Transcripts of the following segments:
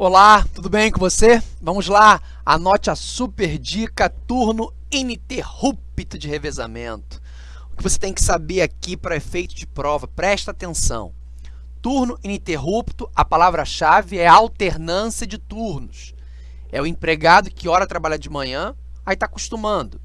Olá, tudo bem com você? Vamos lá, anote a super dica turno ininterrupto de revezamento. O que você tem que saber aqui para efeito de prova, presta atenção. Turno ininterrupto, a palavra-chave é alternância de turnos. É o empregado que hora trabalha de manhã, aí está acostumando.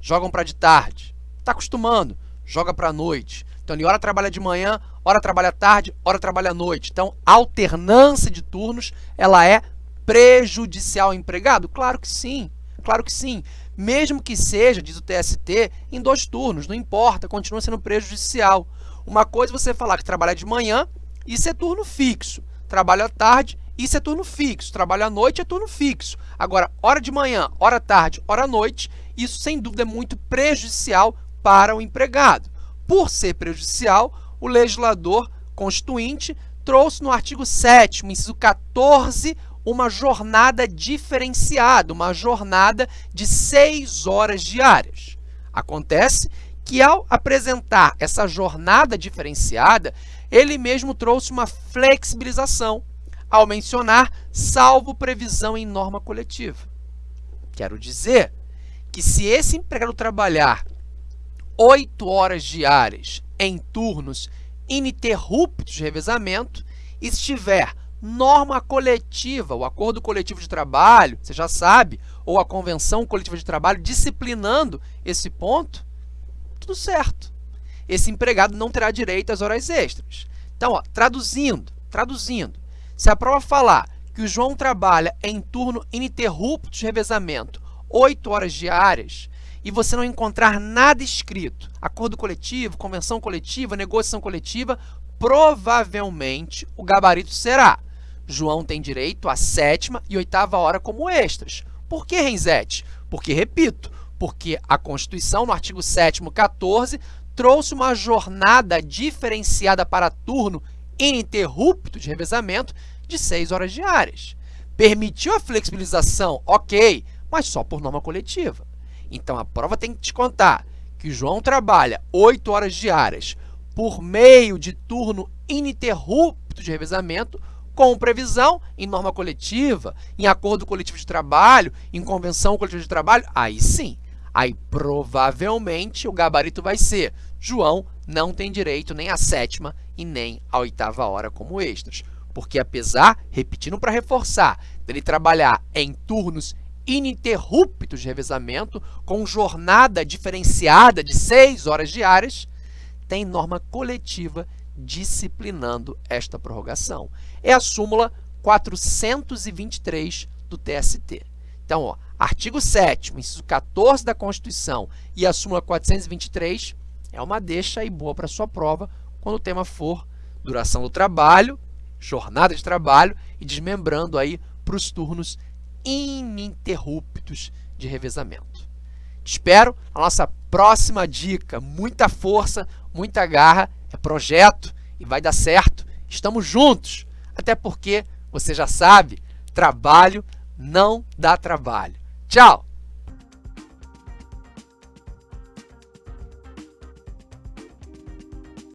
Jogam para de tarde, está acostumando, joga para a noite. Então, ele hora trabalha de manhã, hora trabalha à tarde, hora trabalha à noite. Então, alternância de turnos, ela é prejudicial ao empregado? Claro que sim, claro que sim. Mesmo que seja, diz o TST, em dois turnos, não importa, continua sendo prejudicial. Uma coisa é você falar que trabalha de manhã, isso é turno fixo. Trabalha à tarde, isso é turno fixo. Trabalha à noite, é turno fixo. Agora, hora de manhã, hora tarde, hora noite, isso sem dúvida é muito prejudicial para o empregado. Por ser prejudicial, o legislador constituinte trouxe no artigo 7 inciso 14, uma jornada diferenciada, uma jornada de seis horas diárias. Acontece que, ao apresentar essa jornada diferenciada, ele mesmo trouxe uma flexibilização, ao mencionar salvo previsão em norma coletiva. Quero dizer que se esse empregado trabalhar oito horas diárias em turnos ininterruptos de revezamento e se tiver norma coletiva, o acordo coletivo de trabalho, você já sabe, ou a convenção coletiva de trabalho disciplinando esse ponto, tudo certo. Esse empregado não terá direito às horas extras. Então, ó, traduzindo, traduzindo, se a prova falar que o João trabalha em turno ininterrupto de revezamento 8 horas diárias, e você não encontrar nada escrito, acordo coletivo, convenção coletiva, negociação coletiva, provavelmente o gabarito será João tem direito à sétima e oitava hora como extras. Por que, Renzete? Porque, repito, porque a Constituição, no artigo 7º, 14, trouxe uma jornada diferenciada para turno ininterrupto de revezamento de 6 horas diárias. Permitiu a flexibilização, ok, mas só por norma coletiva. Então, a prova tem que te contar que João trabalha 8 horas diárias por meio de turno ininterrupto de revezamento com previsão em norma coletiva, em acordo coletivo de trabalho, em convenção coletiva de trabalho, aí sim, aí provavelmente o gabarito vai ser João não tem direito nem à sétima e nem à oitava hora como extras. Porque apesar, repetindo para reforçar, dele trabalhar em turnos ininterruptos de revezamento, com jornada diferenciada de 6 horas diárias, tem norma coletiva disciplinando esta prorrogação. É a súmula 423 do TST. Então, ó, artigo 7 inciso 14 da Constituição e a súmula 423 é uma deixa aí boa para sua prova quando o tema for duração do trabalho, jornada de trabalho e desmembrando aí para os turnos ininterruptos de revezamento. Te espero na nossa próxima dica. Muita força, muita garra, é projeto e vai dar certo. Estamos juntos, até porque você já sabe, trabalho não dá trabalho. Tchau!